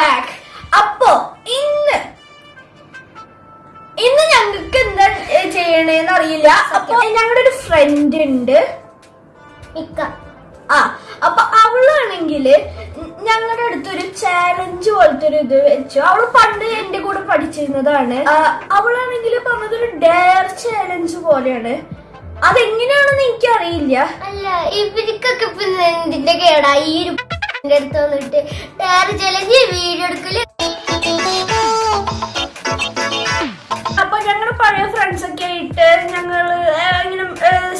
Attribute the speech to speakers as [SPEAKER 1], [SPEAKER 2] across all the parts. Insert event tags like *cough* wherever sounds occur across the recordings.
[SPEAKER 1] Back അപ്പോ ഇന്ന്. ഇന്ന് ഞങ്ങൾക്ക് എന്താ ചെയ്യണേന്ന് അറിയില്ല. അപ്പൊ ഞങ്ങളുടെ ഒരു ഫ്രണ്ട് ഉണ്ട്. ആ അപ്പൊ അവളാണെങ്കിൽ ഞങ്ങളുടെ അടുത്തൊരു ചാലഞ്ച് പോലത്തെ ഒരു ഇത് വെച്ചു. അവൾ പണ്ട് എന്റെ കൂടെ പഠിച്ചിരുന്നതാണ്. അവളാണെങ്കിൽ പറഞ്ഞതൊരു ഡയർ ചാലഞ്ച് പോലെയാണ്. അതെങ്ങനെയാണെന്ന് എനിക്കറിയില്ല.
[SPEAKER 2] അല്ല ഇവർക്കൊക്കെ ഇപ്പൊ എന്തിന്റെ കേടാ? ഈ ഒരു ന്റെ അടുത്ത് വന്നിട്ട് ടയർ ചലഞ്ച് വീഡിയോ എടുക്കൽ.
[SPEAKER 1] അപ്പൊ ഞങ്ങൾ പഴയ ഫ്രണ്ട്സ് ഒക്കെ ആയിട്ട് ഞങ്ങൾ ഇങ്ങനെ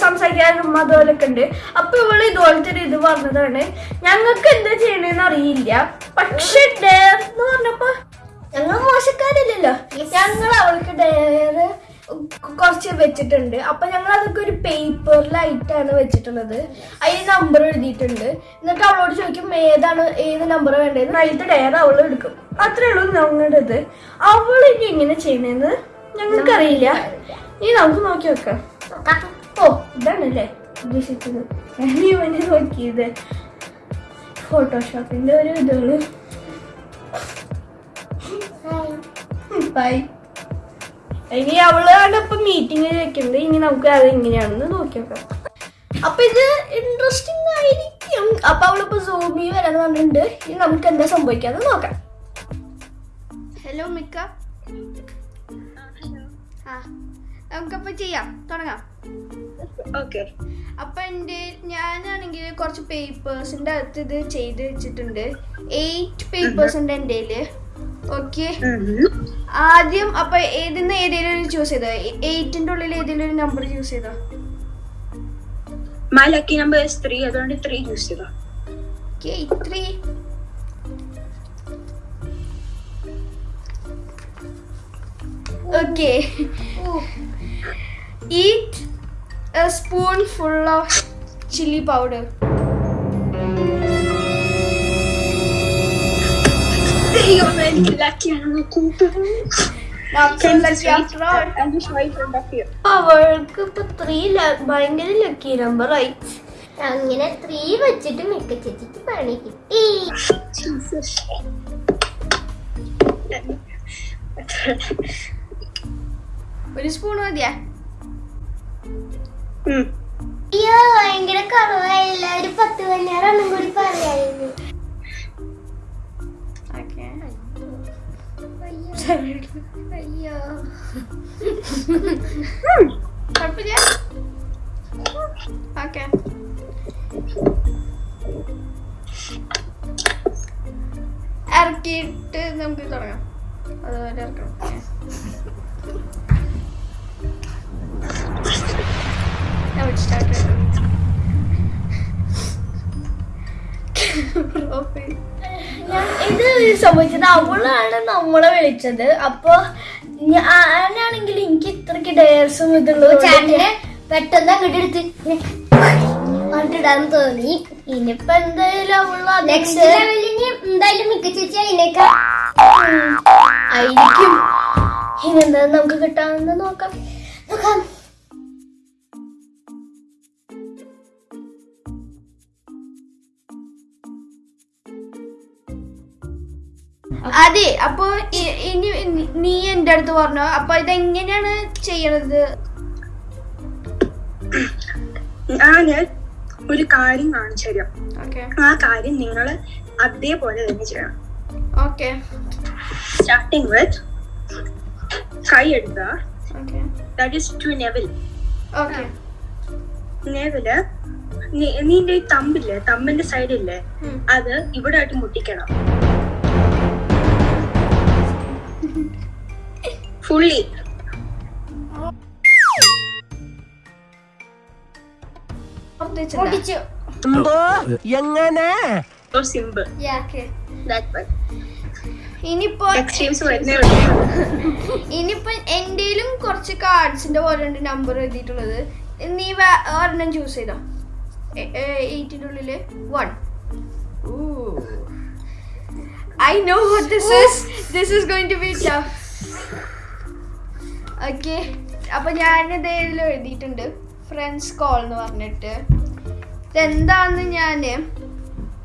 [SPEAKER 1] സംസാരിക്കാനും അതുപോലൊക്കെ ഉണ്ട്. അപ്പൊ ഇവൾ ഇതുപോലത്തെ ഒരു ഇത് പറഞ്ഞതാണ് ഞങ്ങൾക്ക് എന്താ ചെയ്യണെന്ന് അറിയില്ല. പക്ഷെ ഡയർ എന്ന് പറഞ്ഞപ്പോ ഞങ്ങൾ മോശക്കാരില്ലല്ലോ. ഞങ്ങൾ അവൾക്ക് ഡയർ കുറച്ച് വെച്ചിട്ടുണ്ട്. അപ്പൊ ഞങ്ങൾ അതൊക്കെ ഒരു പേപ്പറിലായിട്ടാണ് വെച്ചിട്ടുള്ളത്. അതിൽ നമ്പർ എഴുതിയിട്ടുണ്ട്. എന്നിട്ട് അവളോട് ചോദിക്കും ഏതാണ് ഏത് നമ്പർ വേണ്ടത്? അതിലത്തെ ഡയറി അവൾ എടുക്കും. അത്രേ ഉള്ളൂ ഞങ്ങളുടെ ഇത് അവൾ ഇനി എങ്ങനെ ചെയ്യുന്നതെന്ന് ഞങ്ങൾക്കറിയില്ല. ഇനി നമുക്ക് നോക്കി വെക്കാം. ഓ ഇതാണല്ലേ ഉദ്ദേശിച്ചത്. ഞാൻ ഇവനെ നോക്കിയത് ഫോട്ടോഷോപ്പിന്റെ ഒരു ഇതാണ്. ബൈ ഇനി അവളാണ് ഇപ്പൊ മീറ്റിംഗ് വെക്കുന്നത് ഇനി നമുക്ക് അത് എങ്ങനെയാണെന്ന് നോക്കി നോക്കാം അപ്പൊ ഇത് ഇൻട്രസ്റ്റിംഗ് ആയിരിക്കും. അപ്പൊ അവളിപ്പോ സൂമി വരാൻ പറഞ്ഞിട്ടുണ്ട്. ഇനി നമുക്ക് എന്താ സംഭവിക്കാന്ന് നോക്കാം. ഹലോ മിക്ക. ആ നമുക്കപ്പോ ചെയ്യാം. തുടങ്ങാം.
[SPEAKER 3] ഓക്കെ
[SPEAKER 1] അപ്പൊ എന്റെ ഞാനാണെങ്കിൽ കുറച്ച് പേപ്പേഴ്സിന്റെ അകത്ത് ഇത് ചെയ്ത് വെച്ചിട്ടുണ്ട്. എയ്റ്റ് പേപ്പേഴ്സ് ഉണ്ട് എന്റെ ഓക്കെ ആദ്യം അപ്പൊ ഏതിന്ന് ഏതെങ്കിലും ഒരു ചൂസ് ചെയ്തോ? എയ്റ്റിന്റെ ഉള്ളിൽ ഏതെങ്കിലും ഒരു നമ്പർ ചൂസ് ചെയ്തോ?
[SPEAKER 3] മൈ ലക്കി നമ്പർ ത്രീ അതുകൊണ്ട് ത്രീ ചൂസ് ചെയ്തോ? Okay three okay eat
[SPEAKER 1] a spoonful of chilli powder അവൾക്ക് ഇപ്പൊ ത്രീ ഭയങ്കര ലക്കി നമ്പർ ആയി
[SPEAKER 2] അങ്ങനെ ത്രീ വെച്ചിട്ട് മിക്ക ചേച്ചിക്ക് പണി കിട്ടി
[SPEAKER 1] ഒരു സ്പൂൺ മതിയാ
[SPEAKER 2] അയ്യോ ഭയങ്കര കുറവായില്ല ഒരു പത്ത് പതിനാറെണ്ണം കൂടി പറയായിരുന്നു അയ്യോ
[SPEAKER 1] കുഴപ്പമില്ല ഓക്കെ. ഇറക്കിയിട്ട് നമുക്ക് തുടങ്ങാം അതുപോലെ ഇറക്കണം സ്റ്റാർട്ട് സ്റ്റാർട്ട് ഇത് സംഭവിച്ചത് അവളാണ് നമ്മളെ വിളിച്ചത്. അപ്പൊ ഞാനാണെങ്കിൽ എനിക്ക് ഇത്രക്ക് ഡയർസും ഇതുള്ളൂ
[SPEAKER 2] ചാണ്ടിന് പെട്ടെന്ന് അങ്ങോട്ട് എടുത്ത് അങ്ങോട്ടിടാൻ തോന്നി.
[SPEAKER 1] ഇനിയിപ്പോ എന്തായാലും അവൾ
[SPEAKER 2] നെക്സ്റ്റ് ലെവലിന് എന്തായാലും മിക്ക ചേച്ചി അതിനേക്കാൾ
[SPEAKER 1] ആയിരിക്കും. ഇനെന്താ നമുക്ക് കിട്ടാമെന്ന് നോക്കാം.
[SPEAKER 2] നോക്കാം.
[SPEAKER 1] അതെ അപ്പൊ ഇ- ഇനി നി- നീ എന്റെ അടുത്ത് പറഞ്ഞു. അപ്പൊ ഇതെങ്ങനെയാണ് ചെയ്യണത്?
[SPEAKER 3] ഞാൻ ഒരു കാര്യം കാണിച്ചു തരാം. ആ കാര്യം നിങ്ങൾ അതേപോലെ തന്നെ ചെയ്യണം.
[SPEAKER 1] ഓക്കെ.
[SPEAKER 3] സ്റ്റാർട്ടിങ് വിത്ത് കൈ എടുക്കുക. That is to navel
[SPEAKER 1] okay.
[SPEAKER 3] Navel നീന്റെ ഈ തമ്പില്ലേ? തമ്പിന്റെ സൈഡില്ലേ അത് ഇവിടെ ആയിട്ട് മുട്ടിക്കണം.
[SPEAKER 2] പൊട്ടിച്ചു
[SPEAKER 4] എങ്ങനെ?
[SPEAKER 1] ഇനിയിപ്പോ ഇനിയിപ്പോ എന്റെയിലും കുറച്ച് കാർഡ്സിന്റെ പോലെ ഉണ്ട് നമ്പർ എഴുതിയിട്ടുള്ളത്. നീ ഒരെണ്ണം ചൂസ് ചെയ്തോ? എയ്റ്റിന്റെ ഉള്ളിൽ one I know what this is. This is going to be tough. Okay. അപ്പൊ ഞാനിത് ഇതിൽ എഴുതിയിട്ടുണ്ട്. ഫ്രണ്ട്സ് കോൾ എന്ന് പറഞ്ഞിട്ട്. ഇതെന്താന്ന് ഞാൻ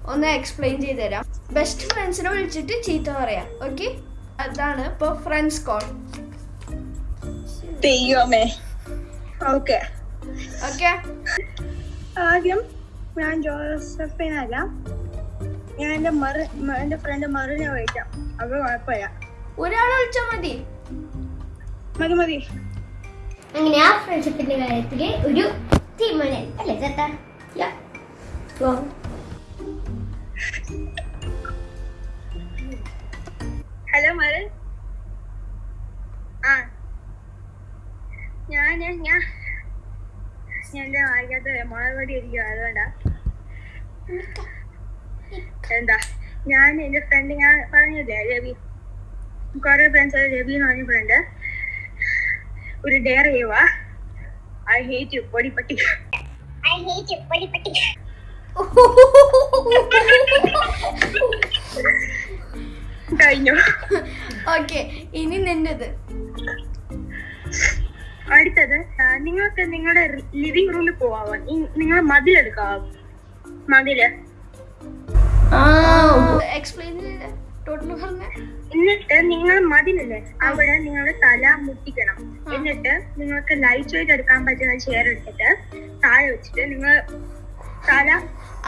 [SPEAKER 1] ഒന്ന് എക്സ്പ്ലെയിൻ ചെയ്ത് തരാം ബെസ്റ്റ് ഫ്രണ്ട്സിനെ വിളിച്ചിട്ട് ചീത്ത പറയാം. ഓക്കെ? അതാണ് ഇപ്പൊ ഫ്രണ്ട്സ് കോൾ
[SPEAKER 3] ദൈവമേ. ഓക്കെ.
[SPEAKER 1] ഓക്കെ?
[SPEAKER 3] ആദ്യം ഞാൻ ജോസഫിനല്ല ഞാൻ എന്റെ മറു എന്റെ ഫ്രണ്ട് മറിനെ വിളിക്കാം. അത് കുഴപ്പമില്ല.
[SPEAKER 1] ഒരാളെ വിളിച്ചാൽ മതി.
[SPEAKER 3] മതി മതി.
[SPEAKER 2] അങ്ങനെ ആ ഫ്രണ്ട്ഷിപ്പിന്റെ കാര്യത്തിൽ ഒരു തീരുമാനം അല്ലേ ചേട്ടാ.
[SPEAKER 3] ഹലോ മരൻ ആ. ഞാൻ ഞാൻ എന്റെ വായിക്കാത്ത മുളകടി ഇരിക്കും അതുകൊണ്ടാ. എന്താ? ഞാൻ എന്റെ ഫ്രണ്ട് ഞാൻ പറഞ്ഞില്ലേ രവി. കുറെ ഫ്രണ്ട്സ് രവി എന്ന് പറഞ്ഞ ഫ്രണ്ട് ഒരു ഡെയർ ചെയ്യുവാ. ഐ ഹേറ്റ് യു പൊടി പട്ടി
[SPEAKER 2] ഐ ഹേറ്റ് യു പൊടിപ്പട്ടി. പട്ടി
[SPEAKER 3] കഴിഞ്ഞു?
[SPEAKER 1] ഓക്കെ ഇനി നിന്നത്
[SPEAKER 3] അടുത്തത് നിങ്ങൾക്ക് നിങ്ങളുടെ ലിവിംഗ് റൂമിൽ പോവാമോ നിങ്ങൾ മതിലെടുക്കാവോ മതിൽ.
[SPEAKER 1] എക്സ്പ്ലെയിൻ ചെയ്തേ
[SPEAKER 3] എന്നിട്ട് നിങ്ങൾ മതിലില്ലേ? അവിടെ നിങ്ങളുടെ തല മുട്ടിക്കണം. എന്നിട്ട് നിങ്ങൾക്ക് ലൈറ്റ് വെയിറ്റ് എടുക്കാൻ പറ്റുന്ന ചെയർ എടുത്തിട്ട് താഴെ വെച്ചിട്ട് നിങ്ങൾ തല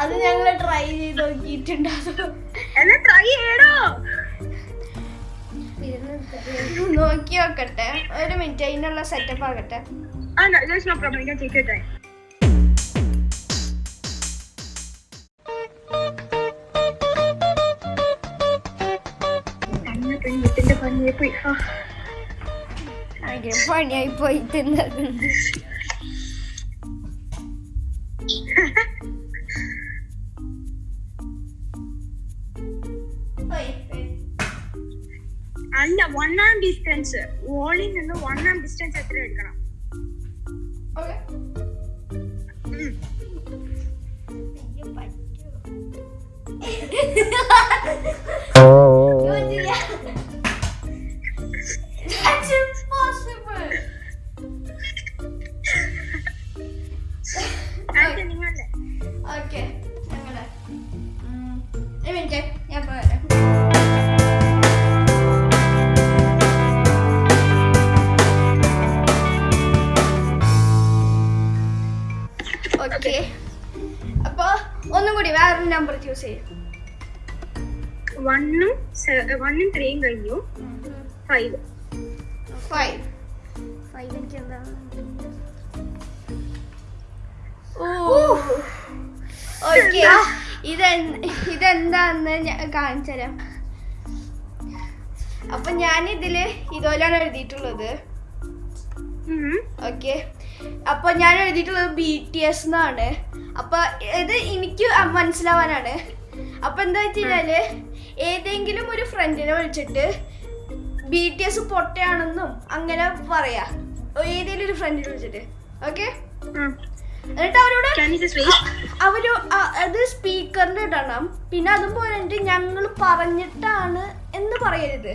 [SPEAKER 1] അത് ഞങ്ങൾ ട്രൈ ചെയ്ത് നോക്കിയിട്ടുണ്ട് അത്
[SPEAKER 3] എന്നാ ട്രൈ ചെയ്യണോ
[SPEAKER 1] നോക്കി നോക്കട്ടെ. ഒരു മിനിറ്റ് അതിനുള്ള സെറ്റപ്പ് ആകട്ടെ.
[SPEAKER 3] ആ നോ പ്രോബ്ലം ഞാൻ ചെയ്തിട്ടെ മുട്ടിന്റെ പണിയെ പോയി ആ
[SPEAKER 1] ഭയങ്കര പണിയായി പോയി തിന്നത്
[SPEAKER 3] അല്ല ഒന്നാം ഡിസ്റ്റൻസ് വോളിൽ നിന്ന് ഒന്നാം ഡിസ്റ്റൻസ് എത്ര എടുക്കണം ത്രീയും കഴിഞ്ഞു. ഫൈവ്
[SPEAKER 1] ഫൈവ്
[SPEAKER 2] ഫൈവ് എനിക്ക് എന്താ?
[SPEAKER 1] ഓക്കെ ഇതെന്താന്ന് ഞാൻ കാണിച്ചു തരാം അപ്പൊ ഞാൻ ഇതിൽ ഇതുപോലെയാണ് എഴുതിയിട്ടുള്ളത് ഓക്കെ അപ്പൊ ഞാൻ എഴുതിയിട്ടുള്ളത് ബി ടി എസ് എന്നാണ് അപ്പൊ ഇത് എനിക്ക് മനസ്സിലാവാനാണ്. അപ്പൊ എന്താ വെച്ച് കഴിഞ്ഞാൽ ഏതെങ്കിലും ഒരു ഫ്രണ്ടിനെ വിളിച്ചിട്ട് ബി ടി എസ് പൊട്ടയാണെന്നും അങ്ങനെ പറയാ. ഏതെങ്കിലും ഒരു ഫ്രണ്ടിനെ വിളിച്ചിട്ട്. ഓക്കെ എന്നിട്ട് അവരോട് അവർ അത് സ്പീക്കറിന്റെ ഇടണം. പിന്നെ അതും പോയിട്ട് ഞങ്ങൾ പറഞ്ഞിട്ടാണ് എന്ന് പറയരുത്.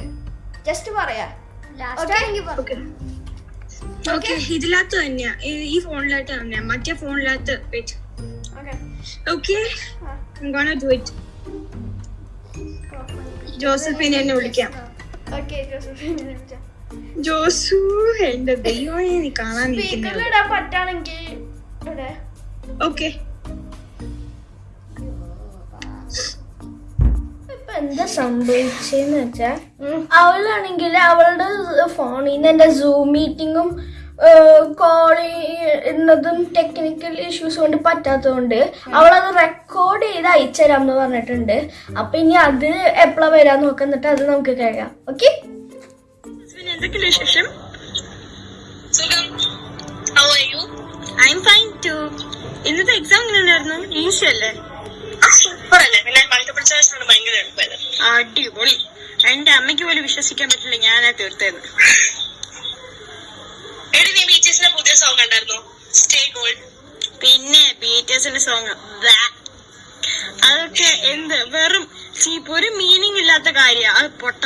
[SPEAKER 1] ജസ്റ്റ് പറയാ.
[SPEAKER 2] ലാസ്റ്റ് ആണെങ്കിൽ
[SPEAKER 3] ഓക്കെ ഓക്കെ ഇതിനകത്ത് തന്നെയാ. ഈ- ഫോണിലായിട്ട് തന്നെയാ. മറ്റേ ഫോണിനകത്ത്
[SPEAKER 1] wait
[SPEAKER 3] okay okay do it ജോസഫിനെ എന്നെ വിളിക്കാം. ജോസു എന്റെ ദൈവമേ നീ കാണാൻ ഓക്കെ.
[SPEAKER 1] എന്താ സംഭവിച്ചെന്ന് വെച്ചാ അവളാണെങ്കിൽ അവളുടെ ഫോണിൽ നിന്ന് എന്റെ സൂം മീറ്റിങ്ങും കോൾ ചെയ്യുന്നതും ടെക്നിക്കൽ ഇഷ്യൂസ് കൊണ്ട് പറ്റാത്തതുകൊണ്ട് അവളത് റെക്കോർഡ് ചെയ്ത് അയച്ചുതരാം എന്ന് പറഞ്ഞിട്ടുണ്ട്. അപ്പൊ ഇനി അത് എപ്പോഴാ വരാൻ നോക്കുന്നിട്ട് അത് നമുക്ക് കഴിയാം ഓക്കെ
[SPEAKER 3] വിശേഷം? ഇന്നത്തെ എക്സാം എങ്ങനെ ഉണ്ടായിരുന്നു ഈസി അല്ലേ. അടിപൊളി. എന്റെ അമ്മയ്ക്ക് പോലും വിശ്വസിക്കാൻ പറ്റില്ല ഞാനാ
[SPEAKER 5] പുതിയ സോങ് സ്റ്റേ ഗോൾഡ്
[SPEAKER 3] പിന്നെ ബീറ്റേഴ്സിന്റെ സോങ് അതൊക്കെ എന്ത് വെറും ചീപ്പ് ഒരു മീനിങ് ഇല്ലാത്ത കാര്യ. അത് പൊട്ട.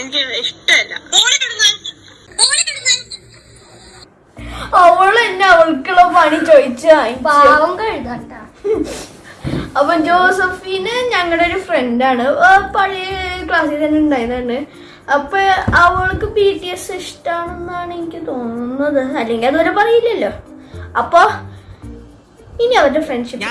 [SPEAKER 3] എനിക്ക് ഇഷ്ടമല്ല.
[SPEAKER 5] അവൾ
[SPEAKER 1] അവൾ എന്നെ അവൾക്കുള്ള പണി ചോദിച്ചാ
[SPEAKER 2] പാവം കഴുതാട്ടാ.
[SPEAKER 1] അപ്പൊ ജോസഫിന് ഞങ്ങളുടെ ഒരു ഫ്രണ്ടാണ് പഴയ ക്ലാസ്സിൽ തന്നെ ഉണ്ടായതാണ്. അപ്പൊ അവൾക്ക് ബി ടി എസ് ഇഷ്ടമാണെന്നാണ് എനിക്ക് തോന്നുന്നത്. അല്ലെങ്കിൽ അതുവരെ പറയില്ലല്ലോ. അപ്പൊ ഇനി അവരുടെ ഫ്രണ്ട്ഷിപ്പ്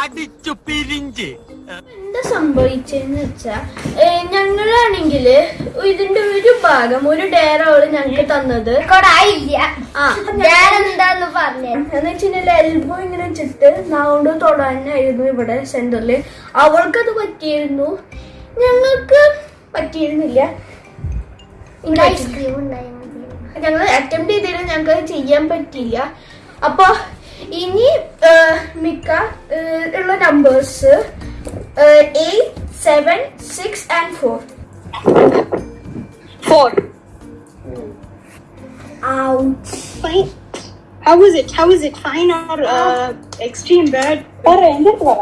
[SPEAKER 4] അടിച്ചു പിരിഞ്ച്.
[SPEAKER 1] എന്താ സംഭവിച്ചെന്ന് വെച്ചാ ഞങ്ങളാണെങ്കിൽ ഞങ്ങളാണെങ്കിൽ ഇതിന്റെ ഒരു ഭാഗം ഒരു ഡയർ അവൾ ഞങ്ങൾക്ക് തന്നത്.
[SPEAKER 2] എന്താന്ന് പറഞ്ഞേ?
[SPEAKER 1] എന്ന് വെച്ചിട്ടുണ്ടെങ്കിൽ എൽബോ ഇങ്ങനെ വെച്ചിട്ട് നാവുകൊണ്ട് തൊടാനായിരുന്നു ഇവിടെ സെന്ററിൽ അവൾക്കത് പറ്റിയിരുന്നു. ഞങ്ങൾക്ക് പറ്റിയിരുന്നില്ല ഇങ്ങനെ
[SPEAKER 2] ഐസ്ക്രീം ഉണ്ടായിരുന്നു
[SPEAKER 1] ഞങ്ങൾ അറ്റംപ്റ്റ് ചെയ്തിട്ട് ഞങ്ങൾക്ക് അത് ചെയ്യാൻ പറ്റിയില്ല അപ്പൊ ഇനി ആ, മിക്ക ആ, ഉള്ള numbers eight seven six and four
[SPEAKER 3] Four.
[SPEAKER 1] Out
[SPEAKER 3] Fine. How is it? How is it? Fine or uh, extreme bad? പറ എന്റെ പറ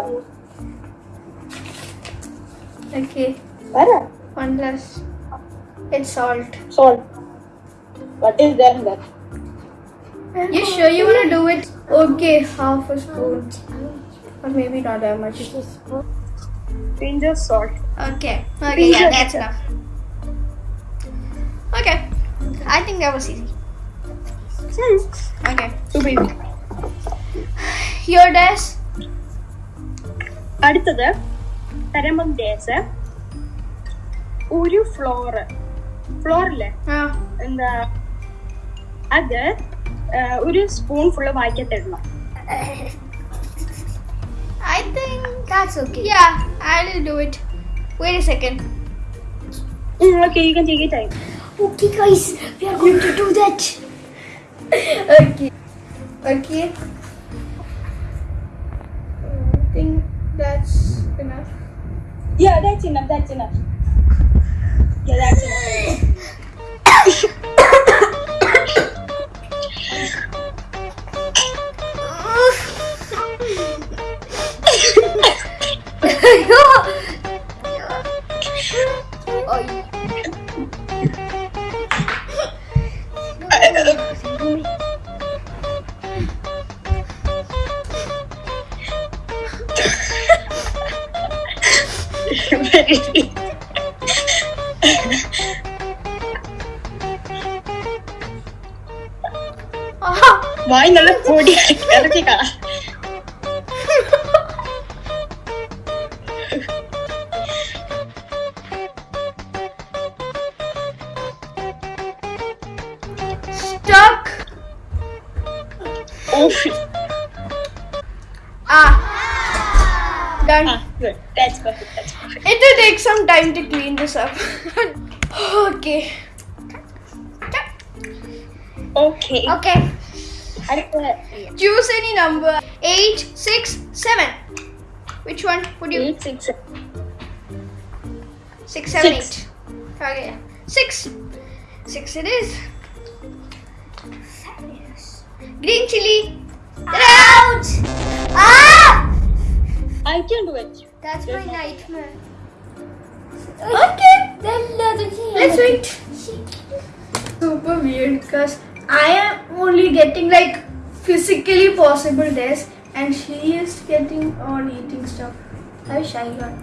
[SPEAKER 1] ഓക്കെ
[SPEAKER 3] പറ
[SPEAKER 1] one less it's salt
[SPEAKER 3] Salt. What is there in that?
[SPEAKER 1] You sure you want to do it? Okay, half a spoon. Or maybe not that much.
[SPEAKER 3] Pinch of salt.
[SPEAKER 1] Okay. Okay, yeah, that's enough. Okay. I think that was easy. Okay.
[SPEAKER 3] So baby.
[SPEAKER 1] Your dash?
[SPEAKER 3] അടുത്തത് തരമ്പം ഡേസ് ഒരു floor ഫ്ലോറിൽ
[SPEAKER 1] Uh,
[SPEAKER 3] എന്താ അത് ഒരു spoonful വായിക്കത്തിടണം
[SPEAKER 1] I think.
[SPEAKER 2] That's okay.
[SPEAKER 1] Yeah, I'll do it. Wait a second.
[SPEAKER 3] Okay, you can take your time.
[SPEAKER 2] Okay, guys, we are going to do that.
[SPEAKER 1] Okay. Okay.
[SPEAKER 3] дайте нам, дайте
[SPEAKER 1] нам. Я дайте нам. time to clean this up. *laughs* okay.
[SPEAKER 3] Okay.
[SPEAKER 2] Okay.
[SPEAKER 1] Choose any number. Eight, six, seven. Which one would you?
[SPEAKER 3] Eight, six, seven.
[SPEAKER 1] Six, seven,
[SPEAKER 3] six.
[SPEAKER 1] eight. Okay. Six. Six it is. Green chili.
[SPEAKER 2] Out! Ah!
[SPEAKER 3] I can do it.
[SPEAKER 2] That's There's my nightmare.
[SPEAKER 1] Okay.
[SPEAKER 2] Then let it
[SPEAKER 1] Let's wait. Super weird because I am only getting like physically possible this and she is getting all eating stuff. I wish I got.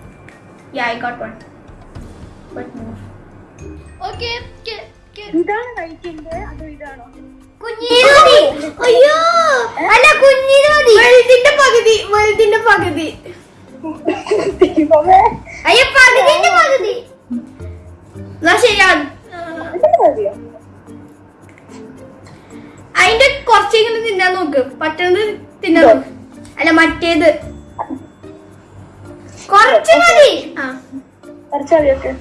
[SPEAKER 1] Yeah, I got one. But more. Okay, get, get.
[SPEAKER 3] ഇതാണ് കഴിക്കുന്നത് അതോ ഇതാണോ
[SPEAKER 2] കുഞ്ഞിരുതി
[SPEAKER 1] അയ്യോ
[SPEAKER 2] അല്ല കുഞ്ഞിരുതി
[SPEAKER 1] വലുതിന്റെ പകുതി വലുതിന്റെ പകുതി
[SPEAKER 3] ദൈവമേ.
[SPEAKER 2] അയ്യോ പകുതിന്റെ പകുതി
[SPEAKER 1] എന്നാ
[SPEAKER 3] മതിയോ?
[SPEAKER 1] അതിന്റെ കുറച്ചെങ്കിലും തിന്നാൻ നോക്ക്. പറ്റുന്നത് തിന്നാൻ നോക്ക്. അല്ല മറ്റേത്. കുറച്ച് മതി. ആ.
[SPEAKER 3] കുറച്ച് മതിയൊക്കെ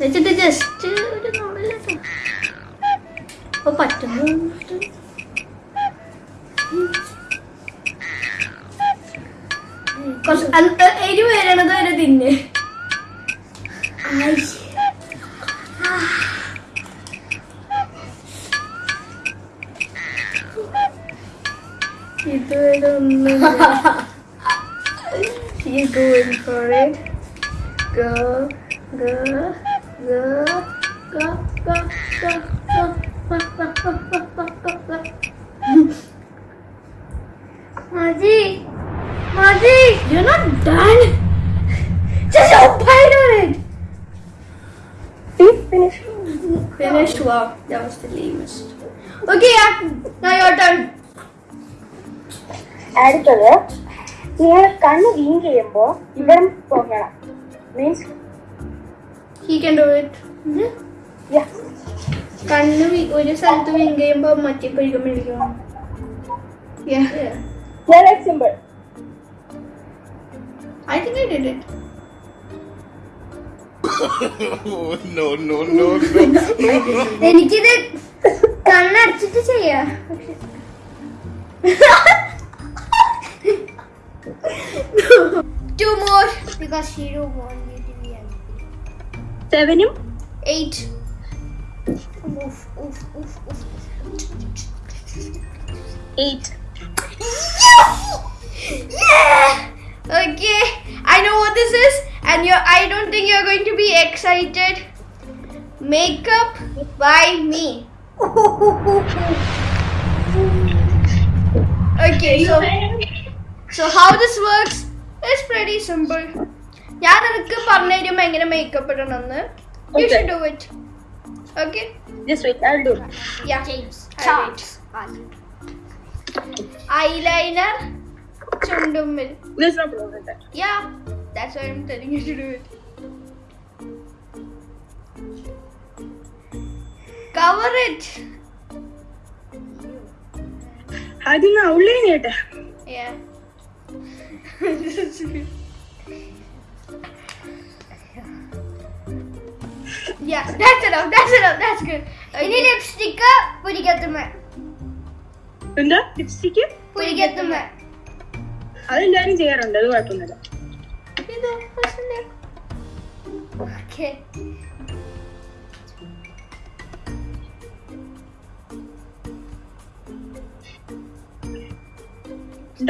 [SPEAKER 1] വെച്ചിട്ട് ജസ്റ്റ് ഒരു നോടല്ലോ പറ്റുന്നു എരിവ് വരണത് വരെ തിന്ന്. ഇതുവരെ ഒന്നും She's going for it. Go, go, go, go, go, go, go, go, go, go, go, go, go.
[SPEAKER 2] മതി മതി
[SPEAKER 1] You're not done. Just opine on it.
[SPEAKER 3] finish.
[SPEAKER 1] Finished. Wow, that was the lamest. Okay, yeah. Now your turn.
[SPEAKER 3] അടുത്തത് നിങ്ങൾ കണ്ണ് വീങ്ക് ചെയ്യുമ്പോ ഇവിടെ പോകണം means
[SPEAKER 1] He can do it. കണ്ണ് V- ഒരു സ്ഥലത്ത് വിങ് ചെയ്യുമ്പോ മറ്റേ കഴുകം മേടിക്കണം
[SPEAKER 3] simple
[SPEAKER 1] I think I did it *laughs*
[SPEAKER 4] Oh, no, no, no, *laughs* no.
[SPEAKER 2] എനിക്കിത് കണ്ണടച്ചിട്ട് ചെയ്യാ
[SPEAKER 1] Two more.
[SPEAKER 2] because she don't want me to be angry.
[SPEAKER 3] സെവനും
[SPEAKER 1] Eight.
[SPEAKER 2] Oof, oof, oof, oof.
[SPEAKER 3] Eight
[SPEAKER 1] Yeah. Okay. I know what this is, and you I don't think you're going to be excited. Makeup by me. Okay, so so how this works is pretty simple. ഞാൻ നിനക്ക് പറഞ്ഞു തരുമ്പോ എങ്ങനെ makeup ഇടണമെന്ന് you
[SPEAKER 3] Okay.
[SPEAKER 1] Should do it okay
[SPEAKER 3] just wait I do
[SPEAKER 1] ya
[SPEAKER 2] Charts.
[SPEAKER 1] Eyeliner ചുണ്ടുമ്മിൽ
[SPEAKER 3] this no problem
[SPEAKER 1] Yeah, that's why I'm telling you to do it. Cover it.
[SPEAKER 3] ആദ്യം ഉള്ളിൽ കേട്ടെ
[SPEAKER 1] Yeah. yeah, that's enough. That's enough. That's good.
[SPEAKER 2] ഇനി lipstick പുരികത്തുമ്മ
[SPEAKER 3] എന്താ lipstick
[SPEAKER 2] പുരികത്തുമ്മ
[SPEAKER 3] അതെല്ലാരും ചെയ്യാറുണ്ട് അത് കുഴപ്പമൊന്നുമില്ല.
[SPEAKER 2] ഓക്കെ.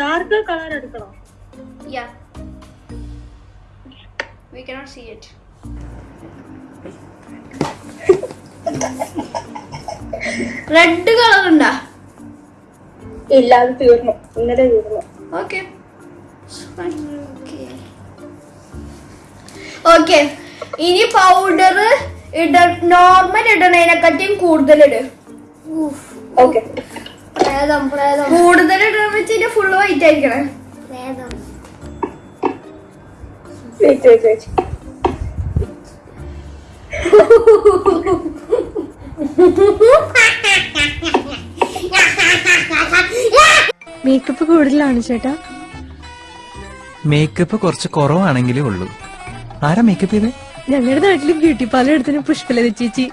[SPEAKER 3] ഡാർക്ക് കളർ എടുക്കണോ.
[SPEAKER 1] We cannot see it. Red colour ഉണ്ടാ?
[SPEAKER 3] ഇല്ല അത് തീർന്നു. ഇന്നലെ തീർന്നു.
[SPEAKER 1] ഓക്കെ ഓക്കെ ഇനി പൗഡർ ഇട നോർമൽ ഇടണേനെക്കാട്ടിയും കൂടുതൽ ഇട്. കൂടുതൽ ഇടണം വെച്ചാൽ ഫുള്ള് വൈറ്റ് ആയിരിക്കണേ.
[SPEAKER 6] മേക്കപ്പ് *laughs* കൂടുതലാണ് ചേട്ടാ.
[SPEAKER 7] മേക്കപ്പ് കുറച്ച് കുറവാണെങ്കിലേ ഉള്ളൂ. ആരാ മേക്കപ്പ് ചെയ്ത്?
[SPEAKER 6] ഞങ്ങളുടെ നാട്ടിലും ബ്യൂട്ടി പാർലർ എടുത്തിന് പുഷ്പലത ചേച്ചി.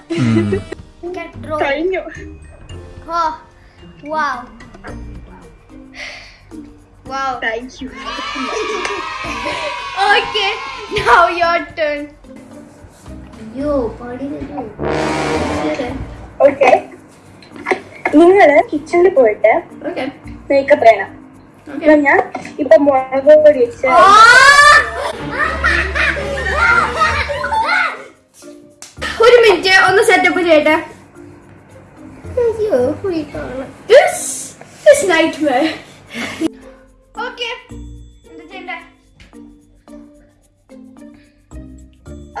[SPEAKER 3] നിങ്ങൾ കിച്ചണിൽ പോയിട്ട്. മേക്കപ്പ് ചെയ്യണം. ഇപ്പൊ ഞാൻ ഇപ്പൊ മുളക് പൊടി
[SPEAKER 1] ഒരു മിനിറ്റ് ഒന്ന് സെറ്റപ്പ് ചെയ്യട്ടെ.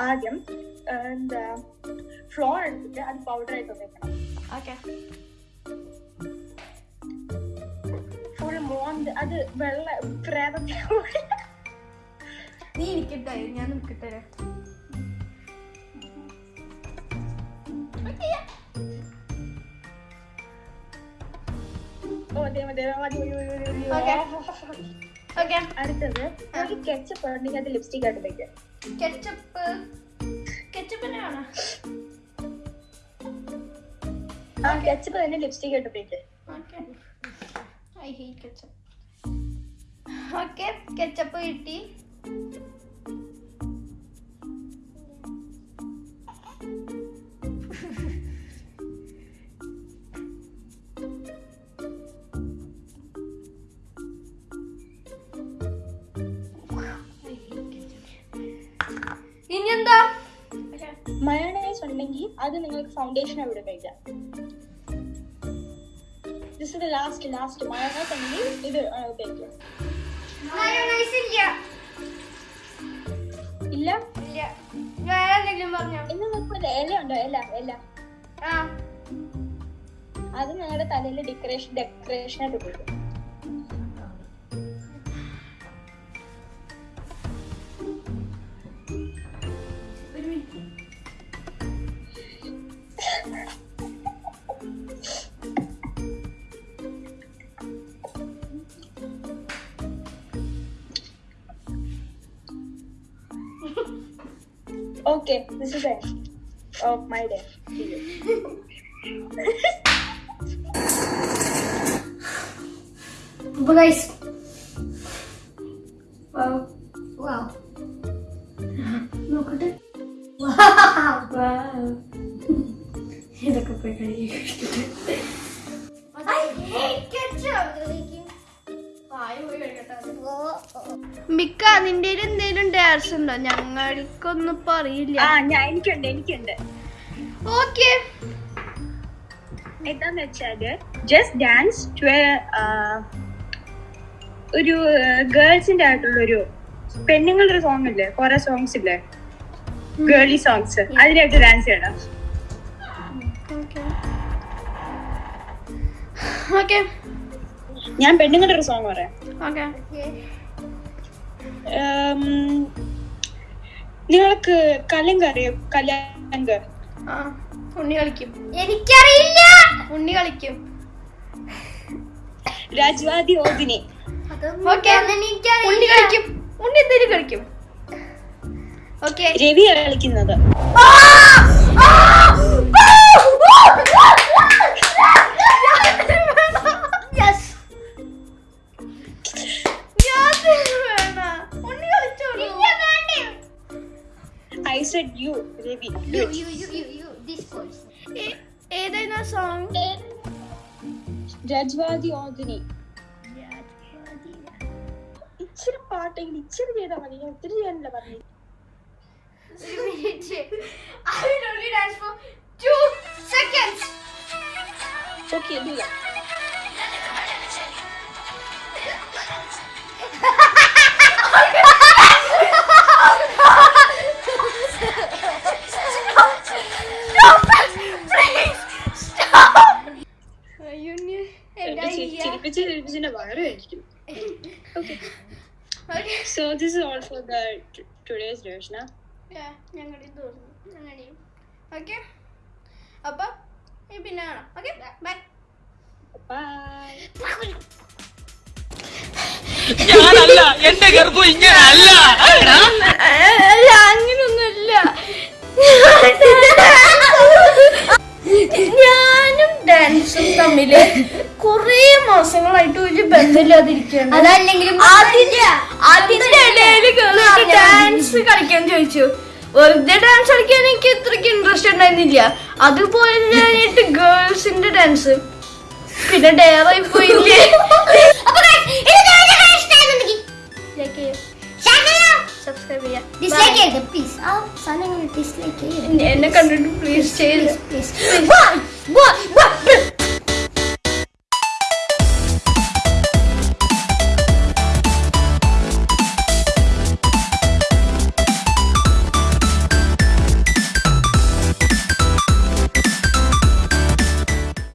[SPEAKER 3] ആദ്യം എന്താ ഫ്ലോർ എടുത്തിട്ട് അത് പൗഡർ ആയിട്ട് വെക്കണം
[SPEAKER 1] Okay.
[SPEAKER 3] മോന്ത് അത് വെള്ള പ്രേതത്തെ
[SPEAKER 1] നീ എനിക്കിട്ടെ ഞാൻ നിൽക്കട്ടെ.
[SPEAKER 3] അടുത്തത് നമുക്ക് കെച്ചപ്പ് ഉണ്ടെങ്കിൽ അത് ലിപ്സ്റ്റിക് ആയിട്ട് വെക്കാം
[SPEAKER 1] കെച്ചപ്പ് കെച്ചപ്പിനെ
[SPEAKER 3] ആ കെച്ചപ്പ് തന്നെ ലിപ്സ്റ്റിക് ആയിട്ട് വെക്കാം
[SPEAKER 1] Okay. Hate ketchup okay ketchup കിട്ടി ഇനി എന്താ?
[SPEAKER 3] മയോണൈസ് ഉണ്ടെങ്കിൽ അത് നിങ്ങൾക്ക് ഫൗണ്ടേഷൻ അവിടെ കഴിക്കാം. This is last last mayonnaise ആണെങ്കിൽ ഇത് ഉപയോഗിക്കുക
[SPEAKER 2] മയോണൈസ് ഇല്ല.
[SPEAKER 3] ഇല്ല?
[SPEAKER 2] ഇല്ല. വേറെ എന്തെങ്കിലും പറഞ്ഞോ?
[SPEAKER 3] ഇന്ന് നോക്കുമ്പോൾ ഇല ഉണ്ടോ? ഇല ഇല.
[SPEAKER 2] ആ.
[SPEAKER 3] അത് നിങ്ങളുടെ തലയിൽ ഡെക്കറേഷൻ ഡെക്കറേഷൻ ആയിട്ട് ഉപയോഗിക്കും
[SPEAKER 1] മിക്ക നിന്റെ എന്തേലും ഡാൻസ് ഉണ്ടോ? ഞങ്ങൾക്കൊന്നും ഇപ്പൊ
[SPEAKER 3] ആ ഞാൻ എനിക്കുണ്ട് എനിക്കുണ്ട്.
[SPEAKER 1] ഓക്കെ
[SPEAKER 3] എന്താന്ന് വെച്ചാൽ ജസ്റ്റ് ഡാൻസ് ടു ഒരു ഗേൾസിന്റെ ആയിട്ടുള്ള ഒരു പെണ്ണുങ്ങളുടെ ഒരു സോങ് ഇല്ലേ? കൊറേ സോങ്സ് ഇല്ലേ? ഗേളി സോങ്സ് അതിനായിട്ട് ഡാൻസ് ചെയ്യണം.
[SPEAKER 1] ഓക്കെ
[SPEAKER 3] ഞാൻ പെണ്ണുങ്ങളുടെ ഒരു സോങ് പറയാം.
[SPEAKER 1] ഓക്കെ
[SPEAKER 3] നിങ്ങൾക്ക് കലങ്ക് അറിയോ കലങ്ക്
[SPEAKER 1] ആ ഉണ്ണി കളിക്കും.
[SPEAKER 2] എനിക്കറിയില്ല.
[SPEAKER 1] ഉണ്ണി കളിക്കും.
[SPEAKER 3] രാജ്വാദി ഓദിനി
[SPEAKER 1] ഓക്കെ ഉണ്ണി കളിക്കും. ഉണ്ണി എന്തേലും കളിക്കും. ഓക്കെ
[SPEAKER 3] രവി കളിക്കുന്നത്. സെഡ് യു രവി
[SPEAKER 1] ഏ- ഏതായിരുന്നു ആ സോങ്
[SPEAKER 3] രജ്വാദി ഓദിനി ഇച്ചിരി പാട്ടെങ്കിൽ ഇച്ചിരി ചെയ്താൽ മതി. ഞാൻ ഒത്തിരി ചെയ്യാനല്ല പറഞ്ഞു.
[SPEAKER 1] I will only
[SPEAKER 3] so this all for the today's ഡേഷന
[SPEAKER 1] ഞങ്ങളുടെയും തോന്നുന്നു ഞങ്ങളുടെയും ഓക്കെ അപ്പൊ പിന്നെ കാണാം. ഓക്കെ ബൈ
[SPEAKER 3] ബൈ
[SPEAKER 8] ഞാനല്ല എന്റെ ഗർഭം ഇങ്ങനല്ല.
[SPEAKER 1] അല്ല അങ്ങനൊന്നുമില്ല. *laughs* ഞാനും ഡാൻസും തമ്മിൽ കൊറേ മാസങ്ങളായിട്ട് ഒരു ബന്ധമില്ലാതിരിക്കുകയാണ്.
[SPEAKER 2] അതല്ലെങ്കിലും
[SPEAKER 1] അതിന്റെ അതിന്റെ ഇടയിൽ ഡാൻസ് കളിക്കാൻ ചോദിച്ചു. വെറുതെ ഡാൻസ് കളിക്കാൻ എനിക്ക് ഇത്രയ്ക്ക് ഇൻട്രസ്റ്റ് ഉണ്ടായിരുന്നില്ല. അതുപോലെ ഞാനായിട്ട് ഗേൾസിന്റെ ഡാൻസ് പിന്നെ ഡയറായി പോയില്ലേ? *laughs* subscribe ya.
[SPEAKER 2] Dislike ya, please. Al, sana nge dislike
[SPEAKER 1] ya. Ne, ne kan
[SPEAKER 2] please, please, please.